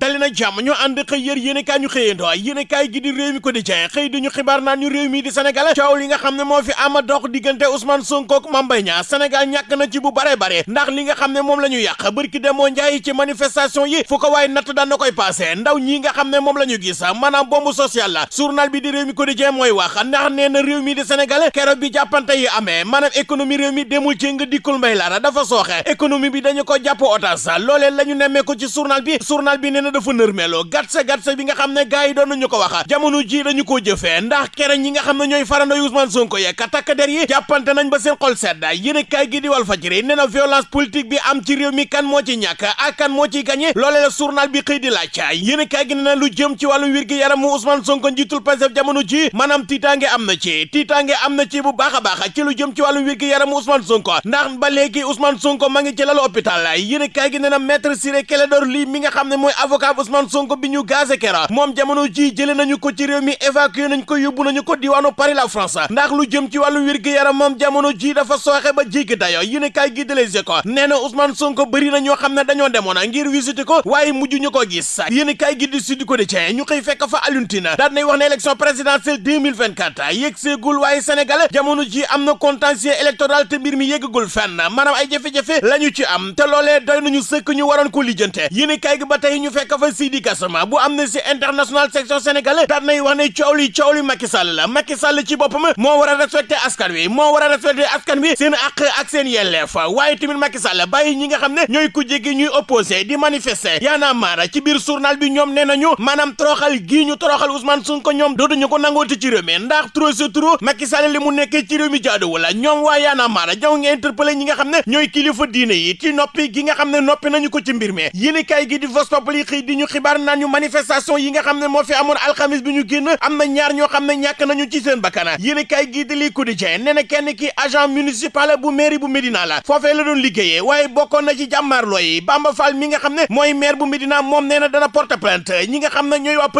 dali na jàmm ñu ànd xëy yër yéen kaay ñu xëyandoo yéen kaay gi di réew mi ko di jeex xëy di ñu xibaar naan ñu réew mi di Sénégal coow li nga xam ne moo fi ama dox diggante Ousmane Sonko ak Mame Mbaye Niang. Sénégal ñàkk na ci bu bare bare ndax li nga xam ne moom la bërki demoo njaay ci manifestation yi fu ko waaye natt daan na koy passé. Ndaw ñi nga xam ne moom la ñu gis maanaam bombe sociale la. Journal bi di réew mi ko di jeex mooy wax ndax nee na réew mi di Sénégal keroog bi jàppante yi amee maanaam économie réew mi demul ci nga dikkul mbay laara dafa sooxe. Économie bi dañu ko jàpp otage loolee la ñu nemmee ko ci journal bi. Journal bi nee na dafa nërmeeloo gatsa gatsa bi nga xam ne gars yi doon nañu ko wax jamono ji dañu ko jëfee ndax kere ñi nga xam ne ñooy Ousmane Sonko ye ka takk der yi jàppante nañ ba seen xol sedd yéen kaay gi di Walf Fadjri nee na violence politique bi am ci réew mi kan moo ci ñàkk ak kan moo ciy gagné loolee la journal bi xëy di laaj yéen kaay gi nee na lu jëm ci gi yaramu Ousmane Sonko njiitul Pastef jamono ji maanaam tiitaange am na ci tiitaange am na ci bu baax a ci lu jëm ci wàllu wér gi yaramu Ousmane Sonko ndax ba léegi Ousmane Sonko ma ngi ci lalu hôpital yéen kaay gi nee na maître Ciré Clédor Ly mi nga xam ne mooy avocat Ousmane Sonko bi ñu gazé kera moom jamono ji jëlee nañu ko ci réew mi évacué nañu ko yóbbu nañu ko diwaanu Paris la France ndax lu jëm ci wàllu wér gi yaram moom jamono ji dafa sooxe ba jéggi dayo yéen kaay gi de Les Échos nee Ousmane Sonko bëri na ñoo xam ne dañoo demoon ngir visiter ko waaye mujj ñu ko gis yéen kaay gi di Sud Quotidien ñu xëy fekk fa Alioune Tine daal nay wax ne élection présidentielle 2024 yegg seegul waaye Sénégal jamono ji am na contentieux électoral te mbir mi yeggagul fenn maanaam ay jafe-jafe la ci am te loolee doy nañu sëkk ñu waroon ko lijjante yéen kaay gi ba ñu fekk fa Sidi Gassama bu Amnesty International section Sénégal daal nay wax ne coow li coow li Macky Sall la Macky Sall ci boppam moo war a respecté askan wi moo war a respecté askan wi seen àq ak seen yelleef waaye tamit Macky Sall bàyyi ñi nga xam ne ñooy ku jéggi ñuy opposé di manifester yaana maara ci biir journal bi ñoom nee nañu maanaam toroxal gii ñu toroxal Ousmane Sonko ñoom dootuñu ko nangooti ci réew ndax trop trop Macky Sall li mu nekkee ci réew mi jaaduwul la ñoom waa yaana maara jaw nga interpellé ñi nga xam ne ñooy kilifa diine yi ci noppi gi nga xam ne noppi nañu ko ci mbir mi yéen kay gi di Vox Populi xëy di ñu xibaar naan ñu manifestation yi nga xam ne moo fi amoon alxamis bi ñu génn am na ñaar ñoo xam ne ñàkk nañu ci seen bakkana yéen kay gi di li quotidien nee kenn ki agent municipal bu mairie bu Médina la foofee la doon liggéeyee waaye bokkoon na ci jàmmaarloo yi Bamba Fall mi nga xam ne mooy maire bu Médina moom nee na dana porte plainte ñi nga xam ne ñooy waa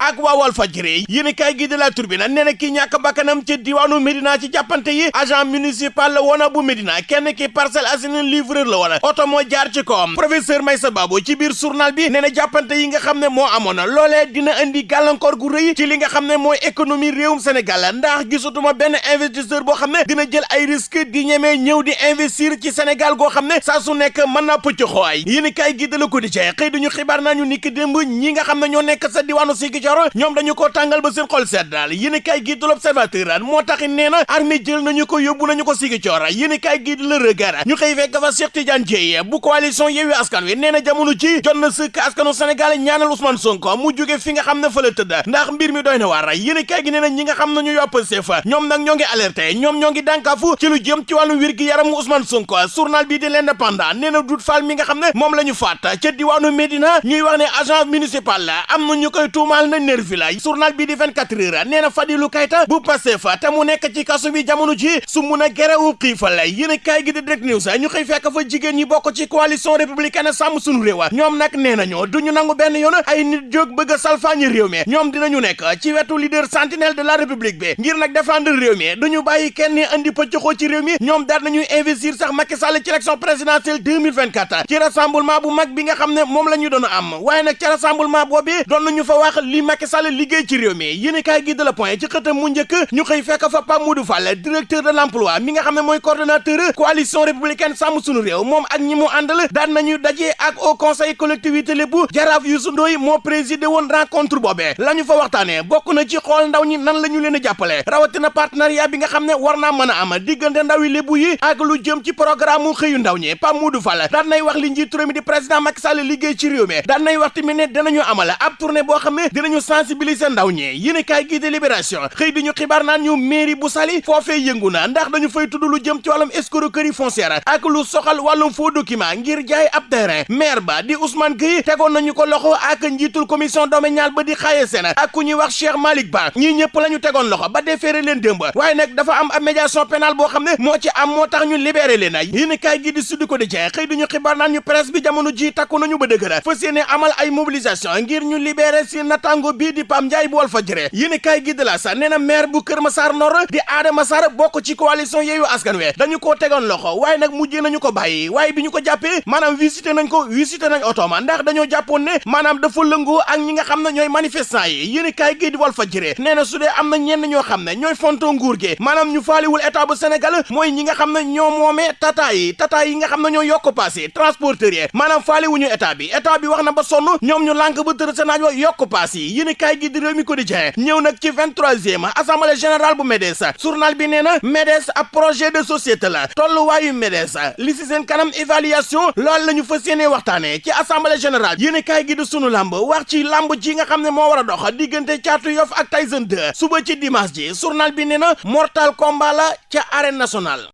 ak waa Walfadjri yéen kay gi de la Tribune nee na ki ñàkk bakkanam ci diwaanu Médina ci jàppante yi agent municipal la woona bu Médina kenn ki Parcelles Assainies livreur la woon oto moo jaar ci kawam professeur Maysa Babou ci biir journal bi nee na jàppante yi nga xam ne moo amoon dina indi gàllankoor gu rëy ci li nga xam ne mooy économie réewum Sénégal ndax gisatuma benn investisseur boo xam ne dina jël ay risque di ñemee ñëw di investir ci Sénégal goo xam ne saa su nekk mën naa pëcc xooy. Yéen kay gi de la ko di cee xëy duñu xibaar naa ñu niki démb ñi nga xam ne ñoo nekk sa diwaanu Ziguinchor ñoom dañu ko tàngal ba seen xol sedd daal. Yéen kay gi de l'Observateur moo tax nee na armée jël nañu ko yóbbu nañu ko Ziguinchor. Yéen kay gi de Le Regard ñu xëy fekk fa Cheikh Tidiane Dièye bu coalition Yewwi Askan Wi nee na ci jot na sëkk askanu Sénégal ñaanal Ousmane Sonko mu jóge fi nga xam ne fa la tëdd ndax mbir mi doy na waar yéen kay gi nee na ñi nga xam ne ñu yopp Pastef ñoom nag ñoo ngi alerté ñoom ñoo ngi dànkaafu ci lu jëm ci wàllu wér gi yaramu Ousmane Sonko journal bi di l'Indépendant nee na Fall mi nga xam ne moom la ñuy wax ne agent municipal la am na ñu koy tuumaal na nervi la journal bi di 24 heures nee Fadilou Keita bu Pastef te mu nekk ci kaso bi jamono ji su mun a gerewu xiifal yéen kay gi di Direct News ñu xëy fekk fa jigéen ñi bokk ci coalition républicaine sàmm sunu réew ñoom nag nee nañu duñu nangu benn yoon ay nit jóg bëgg a réew mi. Ñoom dinañu nekk ci wetu leader sentinelle de la république bi ngir nag défendre réew mi. Duñu bàyyi kenn andi pëccëxoo ci réew mi. Ñoom daal nañuy investir sax Macky Sall ci élection présidentielle 2024 ci rassemblement bu mag bi nga xam ne moom la doon am. Waaye nag ci rassemblement boobu doon nañu fa wax li Macky Sall liggéey ci réew mi. Yéen kaay gi de la point ci xëtam mu njëkk ñu xëy fekk fa Pape Modou Fall directeur de l'emploi mi nga xam ne mooy coordonnateur coalition républicaine sàmm sunu réew. Moom ak ñi mu àndal daan nañu daje ak au conseil collectivité lébu jaraaf Youssou Ndoye moo présidé woon rencontre boobee la ñu fa waxtaanee bokk na ci xool ndaw ñi nan la ñu leen a jàppale rawatina partenariat bi nga xam ne war naa mën a am diggante ndaw yi lébu yi ak lu jëm ci programme mu ndaw ñi Pape Modou Fall daan nay wax li njiitu di président Macky Sall liggéey ci réew mi daan nay wax tamit ne dinañu amal ab tournée boo xam ne dinañu sensibiliser ndaw ñi yéen kaay gi de libération xëy di ñu xibaar naan ñu mairie bu Saly foofee yëngu na ndax dañu fay tudd lu jëm ci wàllum escroquerie foncière ak lu soxal wàllum faux document ngir jaay ab terrain maire ba di Ousmane Gueye tegoon nañu ko loxo ak njiitul commission domaniale ba di xaaye seen ak ku ñuy wax Cheikh Malick Ba ñii ñëpp la ñu tegoon loxo ba defeere leen démb waaye nag dafa am ab médiation pénale boo xam ne moo ci am moo tax ñu libéré leen ay yéen kaay gi di suddi ko di jeex xëy duñu xibaar naan ñu presse bi jamono ji takku nañu ba dëgëra fas yéene amal ay mobilisation ngir ñu libéré si natango bii di Pam Ndiaye bu Walfadjri yéen kaay gi de la sa nee na maire bu Kër Massar Nord di Adama Sarr bokk ci coalition Yewwi Askan Wi dañu koo tegoon loxo waaye nag mujjee nañu ko bàyyi waaye bi ñu ko jàppee maanaam visité nañ ko visité nañ otooma ndax jàpp jàppoon ne maanaam dafa lëngoo ak ñi nga xam ne ñooy manifestant yi. Yéen kaay gi di Walf Fadjri nee na su dee am na ñenn ñoo xam ne ñooy fonto nguur gi maanaam ñu faaliwul état bu Sénégal mooy ñi nga xam ne ñoo moomee tata yi tata yi nga xam ne ñoo yokk paas yi yi. Maanaam faaliwuñu état bi état bi wax na ba sonn ñoom ñu lànk ba di Rewmi Quotidien ñëw nag ci vingt-troisième assemblée générale bu MEDES journal bi nee na MEDES ab projet de société la. Tolluwaayu MEDES li si seen kanam évaluation loolu la ñu fas ci assemblée générale yéen kaay gi di sunu lamb wax ci lamb ji nga xam ne moo war a dox diggante caatu yof ak Tyson 2 suba ci dimanche ji journal bi mortal combat la ca arène nationale